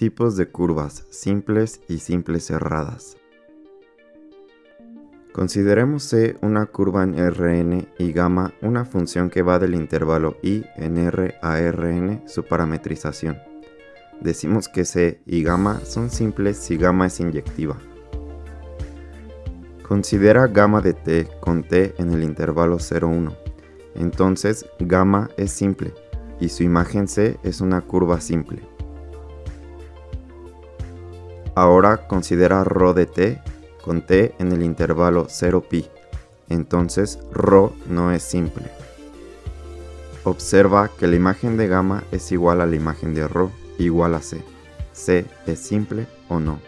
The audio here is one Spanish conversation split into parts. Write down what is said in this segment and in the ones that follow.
Tipos de curvas simples y simples cerradas. Consideremos C una curva en Rn y gamma una función que va del intervalo i en R a Rn su parametrización. Decimos que C y gamma son simples si gamma es inyectiva. Considera gamma de t con t en el intervalo 0,1. Entonces gamma es simple y su imagen C es una curva simple. Ahora considera ρ de t con t en el intervalo 0pi, entonces ρ no es simple. Observa que la imagen de gamma es igual a la imagen de ρ igual a c. c es simple o no.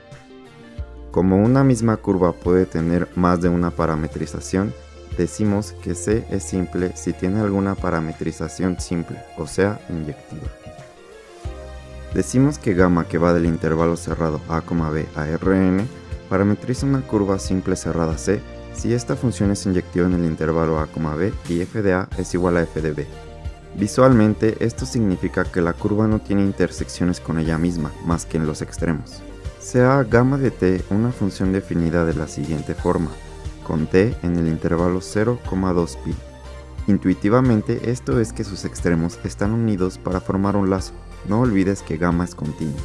Como una misma curva puede tener más de una parametrización, decimos que C es simple si tiene alguna parametrización simple, o sea, inyectiva. Decimos que gamma que va del intervalo cerrado a, b a Rn parametriza una curva simple cerrada C si esta función es inyectiva en el intervalo a, b y f de a es igual a f de b. Visualmente, esto significa que la curva no tiene intersecciones con ella misma, más que en los extremos. Sea gamma de t una función definida de la siguiente forma, con t en el intervalo 0,2pi. Intuitivamente esto es que sus extremos están unidos para formar un lazo, no olvides que gamma es continua.